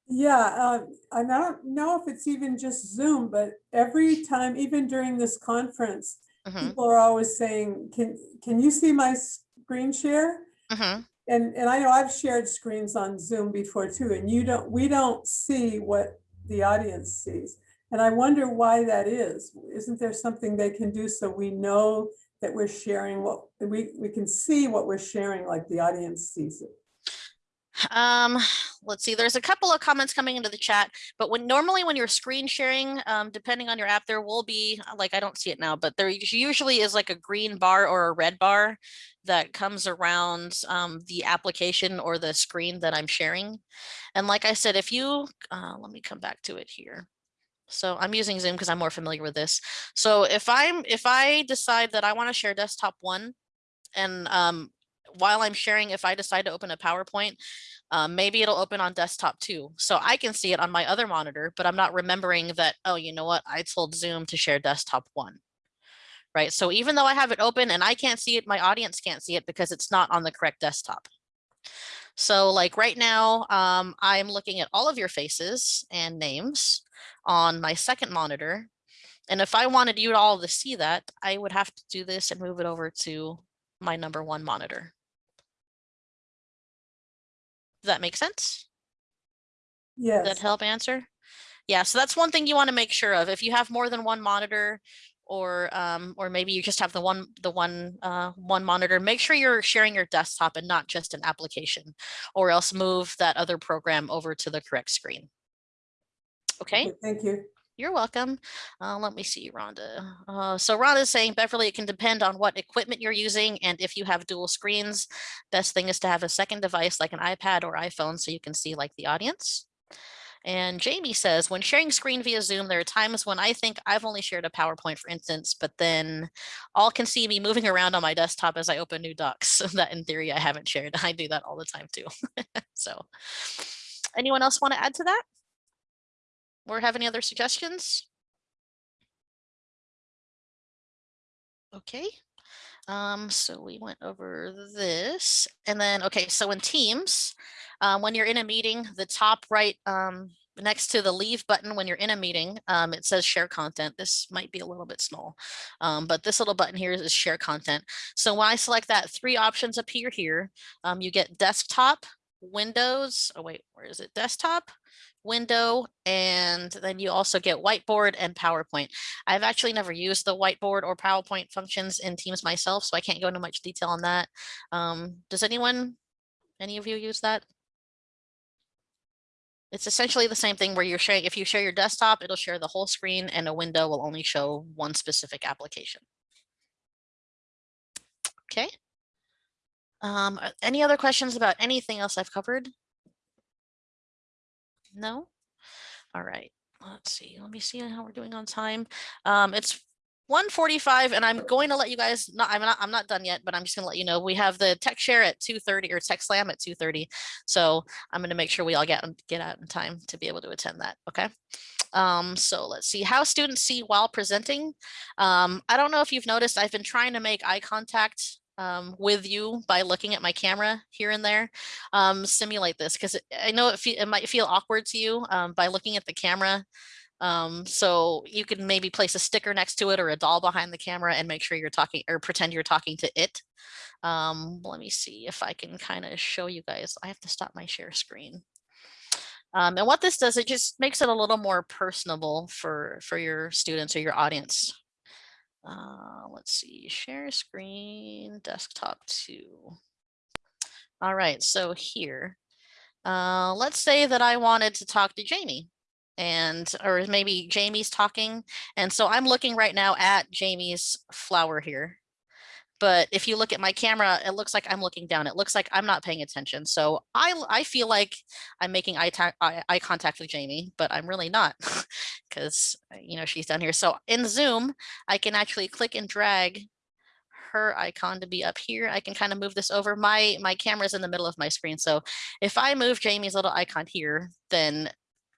Yeah, uh, I don't know if it's even just Zoom, but every time, even during this conference, Mhm, people are always saying, can, can you see my screen share? mhm. And, and I know I've shared screens on Zoom before too, and you don't, we don't see what the audience sees. And I wonder why that is. Isn't there something they can do so we know that we're sharing what, we, we can see what we're sharing like the audience sees it? Um, let's see, there's a couple of comments coming into the chat, but when normally when you're screen sharing, um, depending on your app, there will be, like, I don't see it now, but there usually is like a green bar or a red bar that comes around um, the application or the screen that I'm sharing. And like I said, if you, uh, let me come back to it here. So I'm using Zoom because I'm more familiar with this. So if I'm, if I decide that I want to share desktop one and um, while I'm sharing, if I decide to open a PowerPoint, um, maybe it'll open on desktop too. So I can see it on my other monitor, but I'm not remembering that, oh, you know what? I told Zoom to share desktop one. Right. So even though I have it open and I can't see it, my audience can't see it because it's not on the correct desktop. So like right now, um, I'm looking at all of your faces and names on my second monitor. And if I wanted you all to see that, I would have to do this and move it over to my number one monitor. Does that make sense? Does that help answer? Yeah, so that's one thing you want to make sure of. If you have more than one monitor or um, or maybe you just have the one the one uh, one monitor, make sure you're sharing your desktop and not just an application or else move that other program over to the correct screen. Okay, thank you. You're welcome. Uh, let me see, Rhonda. Uh, so Rhonda is saying, Beverly, it can depend on what equipment you're using and if you have dual screens. Best thing is to have a second device like an iPad or iPhone so you can see like the audience. And Jamie says, when sharing screen via Zoom, there are times when I think I've only shared a PowerPoint, for instance, but then all can see me moving around on my desktop as I open new docs [LAUGHS] that in theory I haven't shared. [LAUGHS] I do that all the time too. [LAUGHS] so anyone else want to add to that? Or have any other suggestions? Okay. Um, so we went over this and then, okay, so in Teams, um, when you're in a meeting, the top right, um, next to the leave button when you're in a meeting, um, it says share content. This might be a little bit small, um, but this little button here is share content. So when I select that, three options appear here. Um, you get desktop, Windows, oh wait, where is it? Desktop, window, and then you also get whiteboard and PowerPoint. I've actually never used the whiteboard or PowerPoint functions in Teams myself, so I can't go into much detail on that. Um, does anyone, any of you use that? It's essentially the same thing where you're sharing, if you share your desktop, it'll share the whole screen and a window will only show one specific application. Okay. Um, any other questions about anything else I've covered? No? All right, let's see. Let me see how we're doing on time. Um, it's 1:45 and I'm going to let you guys, not, I'm not, I'm not done yet, but I'm just gonna let you know, we have the tech share at 2:30 or tech slam at 2:30. So I'm gonna make sure we all get, get out in time to be able to attend that, okay? Um, so let's see how students see while presenting. Um, I don't know if you've noticed, I've been trying to make eye contact um, with you by looking at my camera here and there, um, simulate this because I know it, it might feel awkward to you um, by looking at the camera. Um, so you can maybe place a sticker next to it or a doll behind the camera and make sure you're talking or pretend you're talking to it. Um, let me see if I can kind of show you guys. I have to stop my share screen. Um, and what this does, it just makes it a little more personable for, for your students or your audience. Uh, let's see, share screen, desktop two. All right, so here, uh, let's say that I wanted to talk to Jamie and, or maybe Jamie's talking. And so I'm looking right now at Jamie's flower here. But if you look at my camera, it looks like I'm looking down. It looks like I'm not paying attention. So I, I feel like I'm making eye, eye, eye contact with Jamie, but I'm really not [LAUGHS] because, uh, you know, she's down here. So in Zoom, I can actually click and drag her icon to be up here. I can kind of move this over. My, my camera's in the middle of my screen. So if I move Jamie's little icon here, then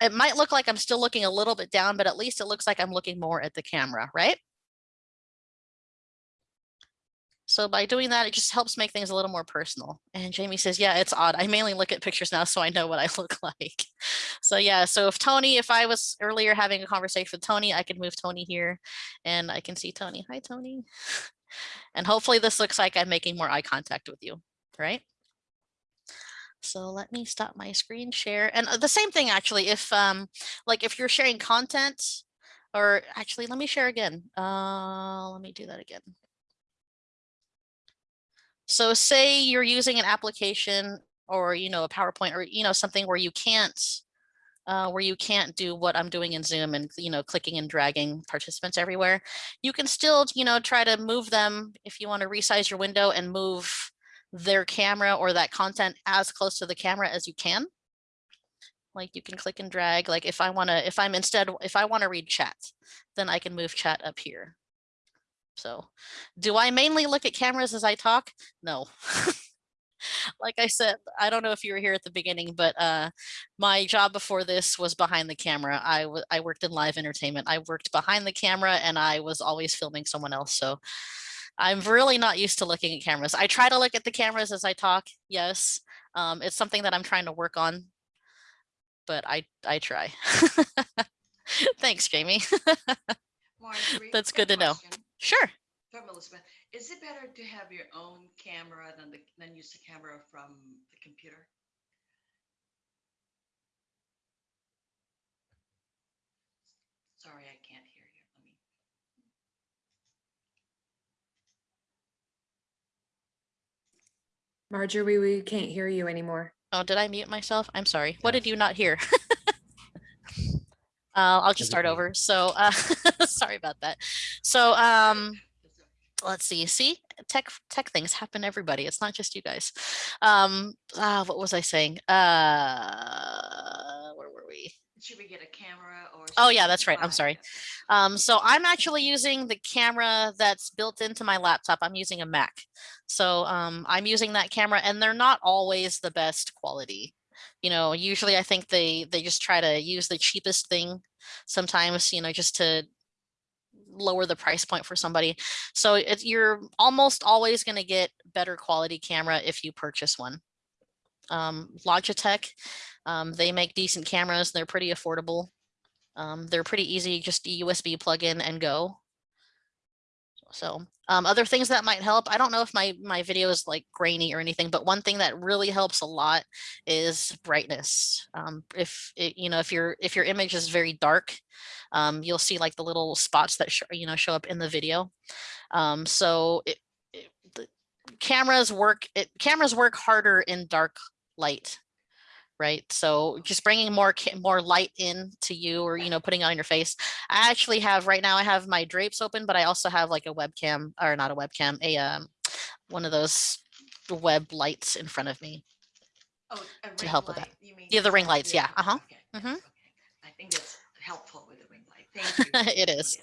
it might look like I'm still looking a little bit down, but at least it looks like I'm looking more at the camera, right? So by doing that, it just helps make things a little more personal. And Jamie says, yeah, it's odd. I mainly look at pictures now, so I know what I [LAUGHS] look like. So yeah, so if Tony, if I was earlier having a conversation with Tony, I could move Tony here and I can see Tony. Hi, Tony. [LAUGHS] And hopefully this looks like I'm making more eye contact with you, right? So let me stop my screen share. And uh, the same thing, actually, if um, like if you're sharing content or actually, let me share again. Uh, let me do that again. So say you're using an application or, you know, a PowerPoint or, you know, something where you can't, uh, where you can't do what I'm doing in Zoom and, you know, clicking and dragging participants everywhere. You can still, you know, try to move them if you want to resize your window and move their camera or that content as close to the camera as you can. Like you can click and drag, like if I want to, if I'm instead, if I want to read chat, then I can move chat up here. So do I mainly look at cameras as I talk? No. [LAUGHS] like I said, I don't know if you were here at the beginning, but uh, my job before this was behind the camera. I, I worked in live entertainment. I worked behind the camera and I was always filming someone else. So I'm really not used to looking at cameras. I try to look at the cameras as I talk, yes, Um, it's something that I'm trying to work on, but I, I try. [LAUGHS] Thanks, Jamie. [LAUGHS] That's good to know. Question Sure. From Elizabeth, is it better to have your own camera than the, than use the camera from the computer? Sorry, I can't hear you. Let me. Marjorie, we can't hear you anymore. Oh, did I mute myself? I'm sorry. What did you not hear? [LAUGHS] Uh, I'll just start over. So, uh, [LAUGHS] sorry about that. So, um, let's see. See, tech tech things happen to everybody. It's not just you guys. Um, ah, what was I saying? Uh, where were we? Should we get a camera or? Oh, yeah, that's right. I'm sorry. Um, so I'm actually using the camera that's built into my laptop. I'm using a Mac. So um, I'm using that camera and they're not always the best quality. You know, usually I think they they just try to use the cheapest thing sometimes, you know, just to lower the price point for somebody. So it's you're almost always going to get better quality camera if you purchase one. Um, Logitech, um, they make decent cameras. They're pretty affordable. Um, they're pretty easy, just a USB plug in and go. So um, other things that might help, I don't know if my, my video is like grainy or anything, but one thing that really helps a lot is brightness. Um, if it, you know, if your, if your image is very dark, um, you'll see like the little spots that, you know, show up in the video. Um, so it, it, the cameras work, it, cameras work harder in dark light right? So just bringing more more light in to you or, you know, putting it on your face. I actually have right now I have my drapes open, but I also have like a webcam or not a webcam, a um, one of those web lights in front of me. Oh, to help with that. you mean Yeah, the ring lights, yeah, uh-huh, okay, mhm. okay. I think that's helpful [LAUGHS] It is.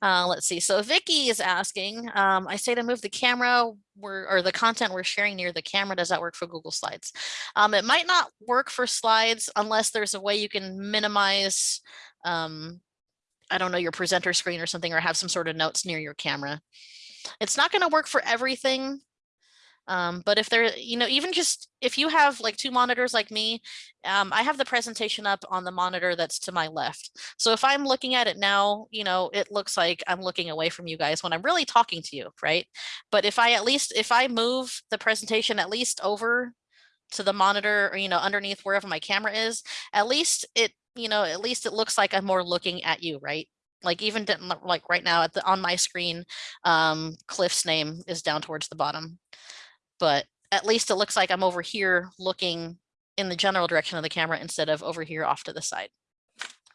Uh, let's see. So Vicky is asking, um, I say to move the camera we're, or the content we're sharing near the camera. Does that work for Google Slides? Um, it might not work for slides unless there's a way you can minimize, um, I don't know, your presenter screen or something, or have some sort of notes near your camera. It's not going to work for everything. Um, but if there, you know, even just if you have like two monitors like me, um, I have the presentation up on the monitor that's to my left. So if I'm looking at it now, you know, it looks like I'm looking away from you guys when I'm really talking to you, right? But if I at least, if I move the presentation at least over to the monitor or, you know, underneath wherever my camera is, at least it, you know, at least it looks like I'm more looking at you, right? Like even like right now at the, on my screen, um, Cliff's name is down towards the bottom. But at least it looks like I'm over here looking in the general direction of the camera instead of over here off to the side,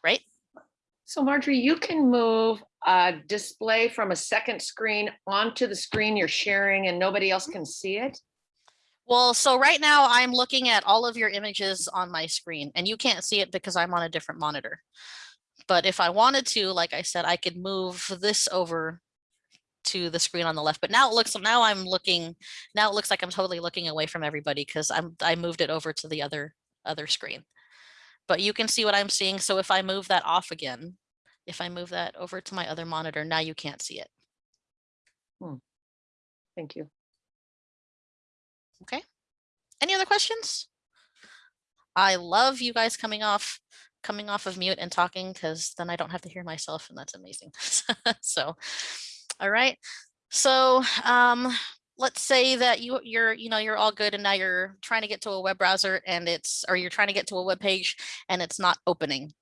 right? So Marjorie, you can move a display from a second screen onto the screen you're sharing and nobody else mm-hmm. can see it? Well, so right now I'm looking at all of your images on my screen and you can't see it because I'm on a different monitor. But if I wanted to, like I said, I could move this over to the screen on the left. But now it looks, now I'm looking, now it looks like I'm totally looking away from everybody because I'm, I moved it over to the other, other screen. But you can see what I'm seeing. So if I move that off again, if I move that over to my other monitor, now you can't see it. Hmm. Thank you. Okay. Any other questions? I love you guys coming off, coming off of mute and talking because then I don't have to hear myself and that's amazing. [LAUGHS] so, all right. So, um, let's say that you you're you know you're all good and now you're trying to get to a web browser and it's or you're trying to get to a web page and it's not opening.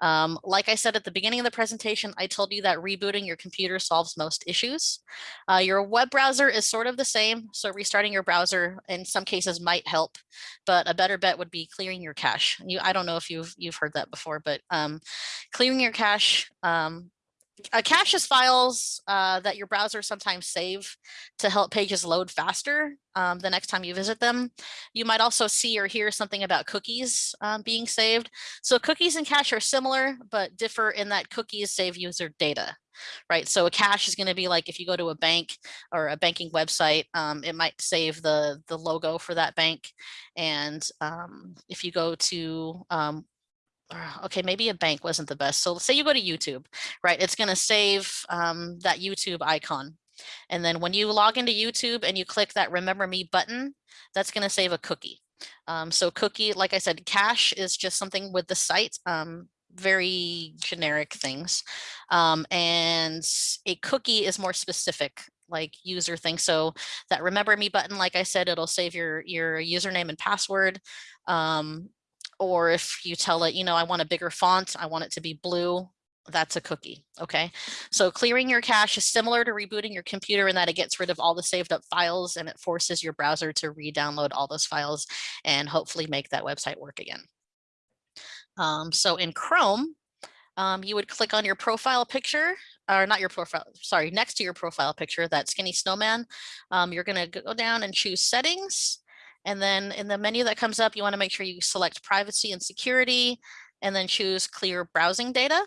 Um, like I said at the beginning of the presentation, I told you that rebooting your computer solves most issues. Uh, your web browser is sort of the same, so restarting your browser in some cases might help, but a better bet would be clearing your cache. You, I don't know if you've you've heard that before, but um, clearing your cache. Um, a cache is files uh, that your browser sometimes save to help pages load faster um, the next time you visit them. You might also see or hear something about cookies um, being saved. So cookies and cache are similar, but differ in that cookies save user data, right? So a cache is going to be like if you go to a bank or a banking website, um, it might save the, the logo for that bank. And um, if you go to um, uh, okay, maybe a bank wasn't the best. So let's say you go to YouTube, right? It's going to save um, that YouTube icon. And then when you log into YouTube and you click that remember me button, that's going to save a cookie. Um, so cookie, like I said, cache is just something with the site, um, very generic things. Um, and a cookie is more specific like user thing. So that remember me button, like I said, it'll save your, your username and password. Um, or if you tell it, you know, I want a bigger font, I want it to be blue, that's a cookie. Okay. So clearing your cache is similar to rebooting your computer in that it gets rid of all the saved up files and it forces your browser to re-download all those files and hopefully make that website work again. Um, so in Chrome, um, you would click on your profile picture or not your profile, sorry, next to your profile picture, that skinny snowman. Um, you're going to go down and choose settings. And then in the menu that comes up, you want to make sure you select privacy and security and then choose clear browsing data.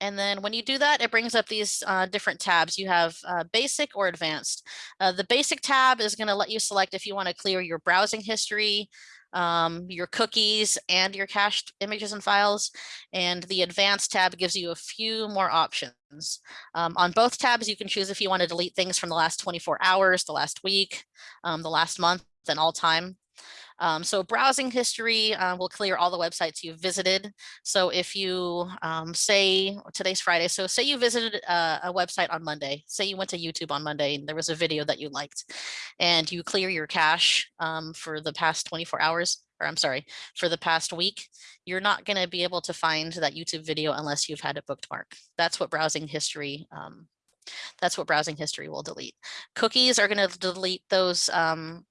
And then when you do that, it brings up these uh, different tabs. You have uh, basic or advanced. Uh, the basic tab is going to let you select if you want to clear your browsing history, um, your cookies and your cached images and files. And the advanced tab gives you a few more options. Um, on both tabs, you can choose if you want to delete things from the last 24 hours, the last week, um, the last month, and all time. Um, so browsing history uh, will clear all the websites you've visited. So if you um, say today's Friday, so say you visited a, a, website on Monday, say you went to YouTube on Monday and there was a video that you liked and you clear your cache um, for the past 24 hours, or I'm sorry, for the past week, you're not going to be able to find that YouTube video unless you've had it bookmark. That's what browsing history um, that's what browsing history will delete. Cookies are going to delete those um,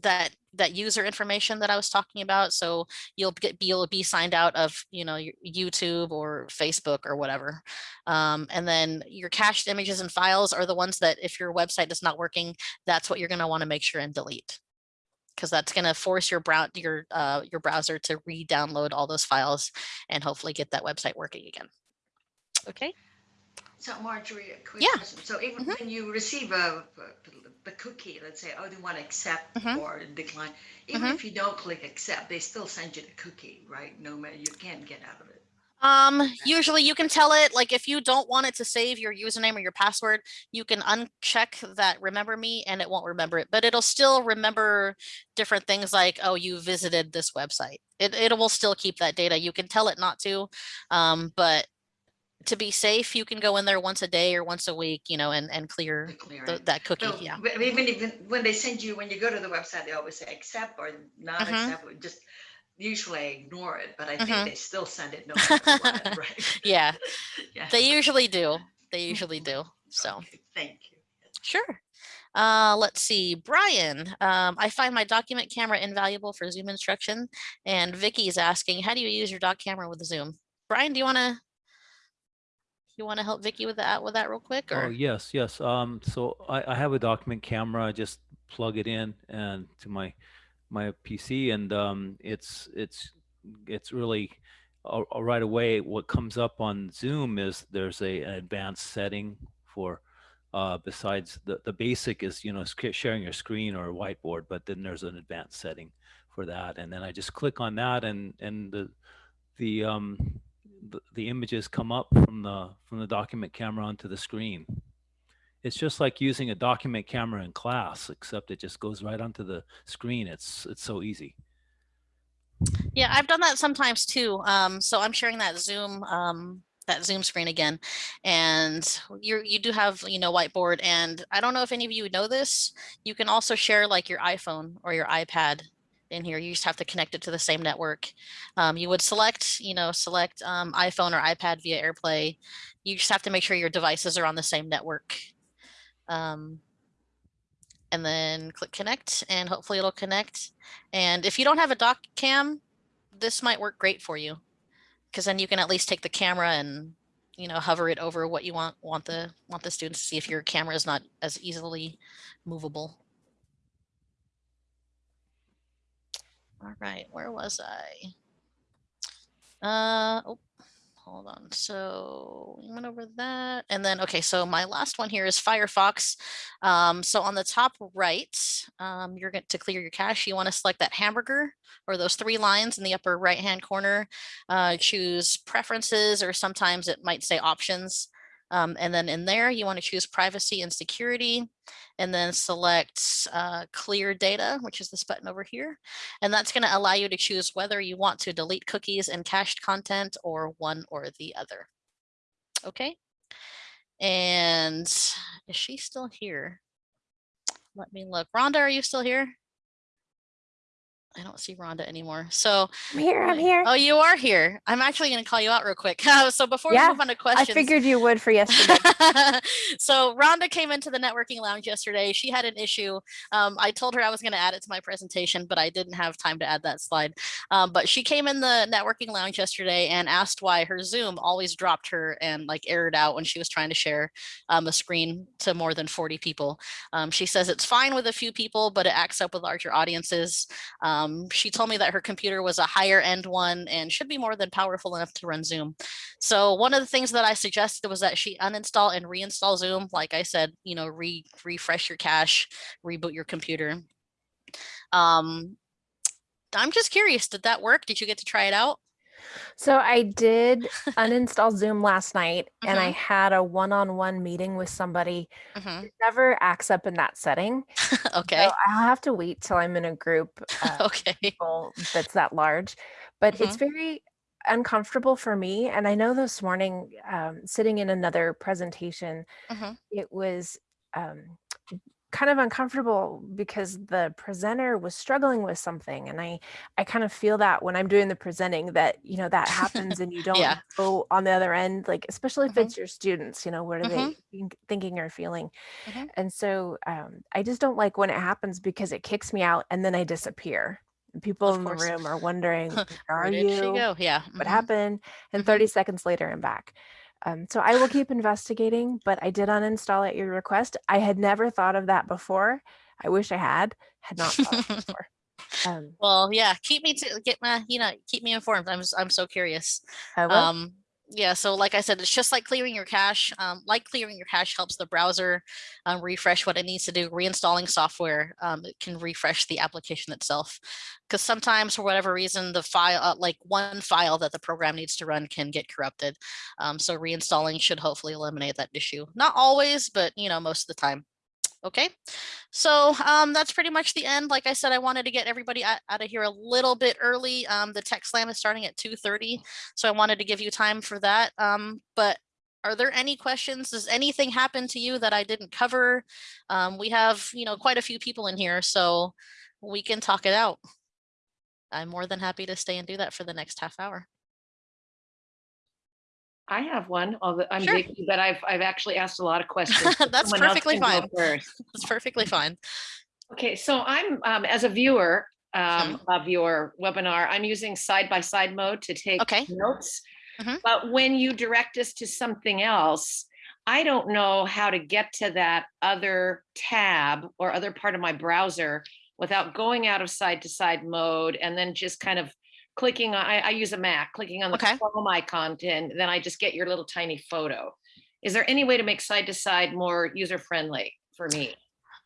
that that user information that I was talking about. So you'll get you'll be signed out of you know YouTube or Facebook or whatever. Um, and then your cached images and files are the ones that if your website is not working, that's what you're going to want to make sure and delete because that's going to force your brow your uh, your browser to re-download all those files and hopefully get that website working again. Okay. So Marjorie, a quick Yeah. question. So even Mhm. when you receive a, the cookie, let's say, oh, they want to accept Mhm. or decline, even Mhm. if you don't click accept, they still send you the cookie, right? No matter, you can't get out of it. Um, usually you can tell it, like if you don't want it to save your username or your password, you can uncheck that remember me and it won't remember it, but it'll still remember different things like, oh, you visited this website. It, it will still keep that data. You can tell it not to, um, but to be safe, you can go in there once a day or once a week, you know, and, and clear clear the, that cookie. So, Yeah. Even even when they send you, when you go to the website, they always say accept or not Mhm. accept, just usually I ignore it, but I think Mhm. they still send it no matter what, [LAUGHS] [LAUGHS] right? Yeah, [LAUGHS] Yeah. they usually do. They usually do. So. Okay, Thank you. Sure. Uh, let's see, Brian, um, I find my document camera invaluable for Zoom instruction. And Vicky is asking, how do you use your doc camera with Zoom? Brian, do you want to you want to help Vicky with that with that real quick Oh, yes, yes. Um, so I, I have a document camera. I just plug it in and to my my PC, and um, it's it's it's really uh, uh, right away. What comes up on Zoom is there's a an advanced setting for uh, besides the the basic is you know sharing your screen or a whiteboard, but then there's an advanced setting for that, and then I just click on that, and and the the um the, images come up from the from the document camera onto the screen. It's just like using a document camera in class, except it just goes right onto the screen. It's it's so easy. yeah I've done that sometimes too um so I'm sharing that Zoom um that Zoom screen again and you you do have you know whiteboard and I don't know if any of you know this you can also share like your iPhone or your iPad in here you just have to connect it to the same network. Um, you would select you know select um, iPhone or iPad via AirPlay. You just have to make sure your devices are on the same network. Um, and then click connect and hopefully it'll connect. And if you don't have a doc cam this might work great for you because then you can at least take the camera and you know hover it over what you want want the want the students to see if your camera is not as easily movable all right where was i? Uh oh hold on. So we went over that and then okay so my last one here is firefox. Um, so on the top right um, you're going to clear your cache you want to select that hamburger or those three lines in the upper right hand corner. Uh, choose preferences or sometimes it might say options Um, and then in there, you want to choose privacy and security and then select uh, clear data, which is this button over here. And that's going to allow you to choose whether you want to delete cookies and cached content or one or the other. Okay. And is she still here? Let me look. Rhonda, are you still here? I don't see Rhonda anymore. So I'm here. I'm here. Oh, you are here. I'm actually going to call you out real quick. [LAUGHS] so before Yeah, we move on to questions, I figured you would for yesterday. [LAUGHS] so Rhonda came into the networking lounge yesterday. She had an issue. Um, I told her I was going to add it to my presentation, but I didn't have time to add that slide. Um, but she came in the networking lounge yesterday and asked why her Zoom always dropped her and like errored out when she was trying to share um, a screen to more than 40 people. Um, she says it's fine with a few people, but it acts up with larger audiences. Um, she told me that her computer was a higher end one and should be more than powerful enough to run Zoom. So one of the things that I suggested was that she uninstall and reinstall Zoom. Like I said, you know, re refresh your cache, reboot your computer. Um, I'm just curious, did that work? Did you get to try it out? So I did [LAUGHS] uninstall Zoom last night and I Mhm. had a one-on-one meeting with somebody. Mhm. It never acts up in that setting. [LAUGHS] okay. So I'll have to wait till I'm in a group uh, okay. people that's that large. But it's Mm-hmm. very uncomfortable for me. And I know this morning, um, sitting in another presentation, Mhm. it was um, kind of uncomfortable because the presenter was struggling with something and i i kind of feel that when i'm doing the presenting that you know that happens and you [LAUGHS] don't Yeah. go on the other end like especially if Mhm. it's your students you know what are Mhm. they think, thinking or feeling Mhm. and so um, i just don't like when it happens because it kicks me out and then i disappear people Of in the room are [LAUGHS] wondering where Where are did she you go? Yeah. what mhm. happened and Mhm. 30 seconds later i'm back um, so i will keep investigating but i did uninstall at your request i had never thought of that before i wish i had had not thought of [LAUGHS] before um, Well, yeah, keep me to get my, you know, keep me informed. I'm, I'm so curious. I will. Um, yeah, so like I said, it's just like clearing your cache. Um, like clearing your cache helps the browser um, refresh what it needs to do. Reinstalling software, um, it can refresh the application itself. Because sometimes, for whatever reason, the file, uh, like one file that the program needs to run, can get corrupted. Um, so reinstalling should hopefully eliminate that issue. Not always, but you know, most of the time. Okay, so um, that's pretty much the end. Like I said, I wanted to get everybody out, of here a little bit early. Um, the tech slam is starting at 2.30, so I wanted to give you time for that. Um, but are there any questions? Does anything happen to you that I didn't cover? Um, we have, you know, quite a few people in here, so we can talk it out. I'm more than happy to stay and do that for the next half hour. I have one, although I'm Sure. Vicky, but I've, I've actually asked a lot of questions. [LAUGHS] That's someone perfectly fine. [LAUGHS] That's perfectly fine. Okay, so I'm, um, as a viewer, um, of your webinar, I'm using side-by-side mode to take Okay. notes. Mhm. But when you direct us to something else, I don't know how to get to that other tab or other part of my browser without going out of side-to-side mode and then just kind of clicking, on- I, I use a Mac, clicking on the Okay. Chrome icon, and then I just get your little tiny photo. Is there any way to make side-to-side more user-friendly for me?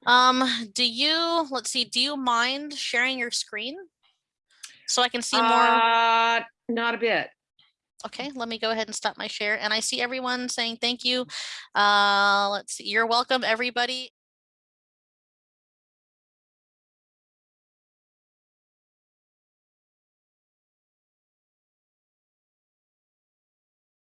Um, do you, let's see, do you mind sharing your screen? So I can see more. Uh, not a bit. Okay, let me go ahead and stop my share. And I see everyone saying thank you. Uh, let's see, you're welcome, everybody.